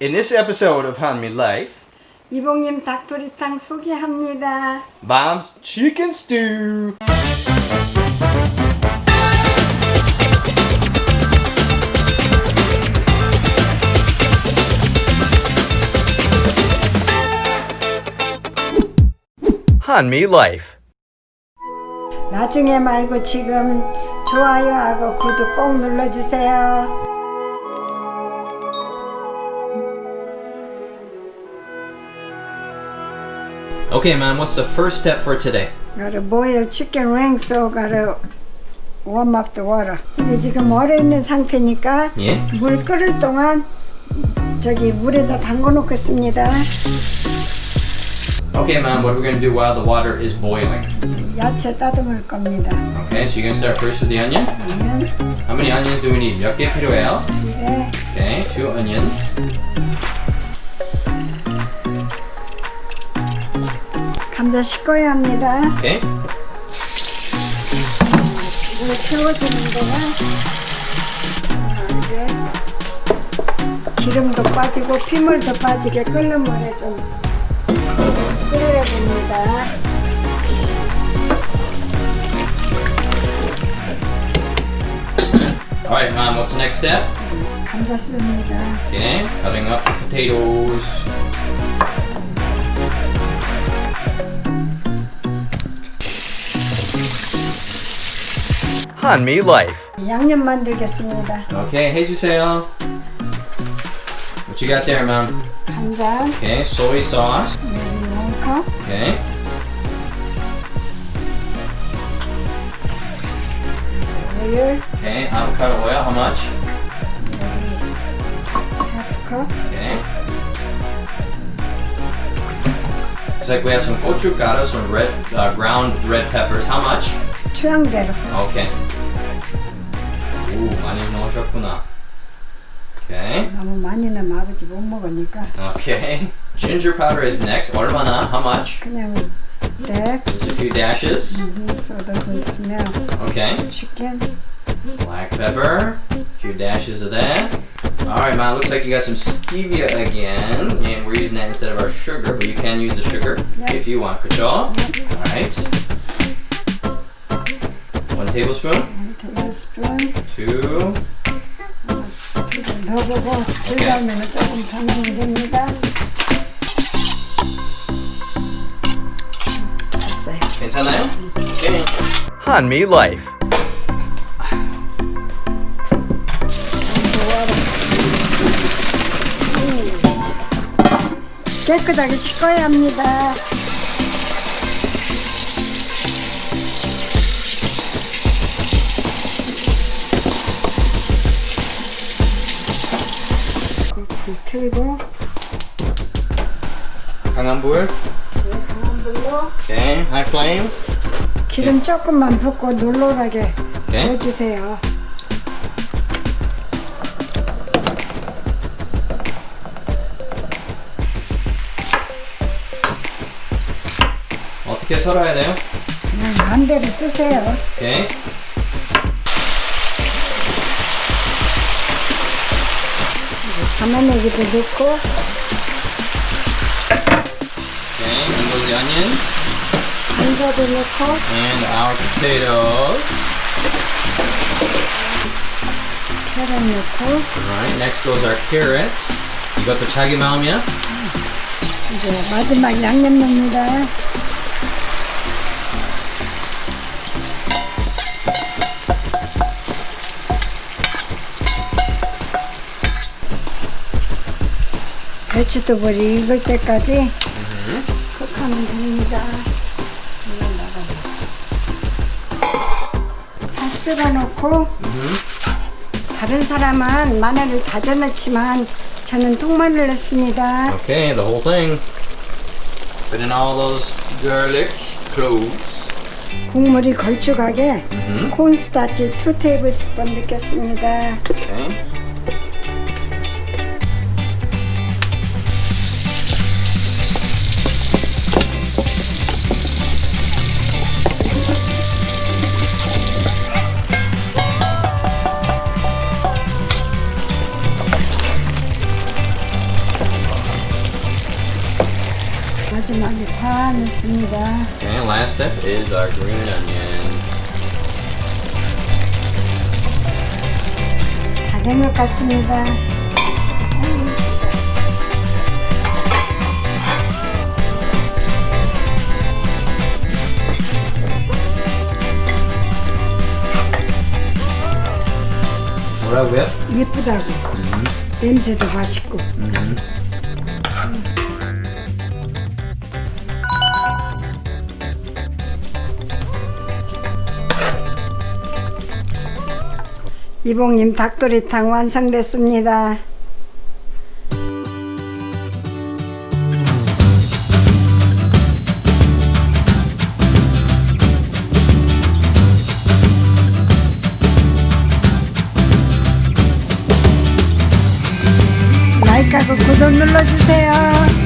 In this episode of Hanmi Life, 이봉님 닭도리탕 소개합니다. Mom's Chicken Stew. Hanmi Life. 나중에 말고 지금 좋아요하고 구독 꼭 눌러주세요. Okay, Mom, what's the first step for today? Gotta boil chicken wings, so gotta warm up the water. 이게 지금 얼어 있는 상태니까 예? 물 끓을 동안 저기 물에다 담궈 놓겠습니다. Okay, Mom, what are we going to do while the water is boiling? 야채 따듬을 겁니다. Okay, so you're going to start first with the onion. 그러면 How many onions do we need? 몇 개 필요해요? 이게 Okay, two onions. 감자 씻어야 합니다. Okay. 이걸 채워주는 동안 이게 기름도 빠지고 피물도 빠지게 끓는 물에 좀 끓여야 됩니다. All right, Mom, what's the next step? 감자 씁니다. Okay, cutting up the potatoes. Hanmi Life. 양념 만들겠습니다. Okay, 해주세요. What you got there, Mom? 간장 Okay, soy sauce. 여기 원 컵, Okay. 오일 Okay, avocado oil, how much? 하프 컵, Okay. Looks like we have some gochugaru, some red, uh, ground red peppers. How much? 취향대로. Okay. 오, 많이 넣으셨구나. Okay. 너무 많이 넣으면 아버지 못 먹으니까 Okay. Ginger powder is next. 얼마나? How much? 그냥 대 Just a few dashes. so doesn't smell Okay. chicken. Black pepper. A few dashes of that. Alright, Ma, looks like you got some stevia again. And we're using that instead of our sugar, but you can use the sugar Yep. if you want, 그쵸? Alright. One tablespoon. 테이블스푼 Two. 좀 넣어보고 불가면 조금 더 넣으면 됩니다. 됐어요. 괜찮아요? Okay. Hanmi Life. 깨끗하게 씻어야 합니다. 강한 불. 강한 불로 Okay. High flame. 기름 조금만 붓고 놀놀하게. 해주세요. 어떻게 썰어야 돼요? 그냥 마음대로 쓰세요. Okay. 가마내기도 넣고 the onions. And our potatoes. 계란 넣고 Alright. Next goes our carrots. 이것도 자기 마음이야? 이제 마지막 양념 넣습니다. 배추도벌이 익을 때까지 쿡 하면 됩니다. 다 쓸어놓고 다른 사람은 마늘을 다져 넣지만 저는 통마늘 넣습니다. Okay, the whole thing. Put in all those garlic cloves. 국물이 걸쭉하게 콘스타치 2 테이블스푼 넣겠습니다. Okay. 마지막에 다 넣습니다. And last step is our green onion. 다 된 것 같습니다. 뭐라고요? 예쁘다고. 냄새도 맛있고. 이봉님 닭도리탕 완성됐습니다. 구독 눌러주세요.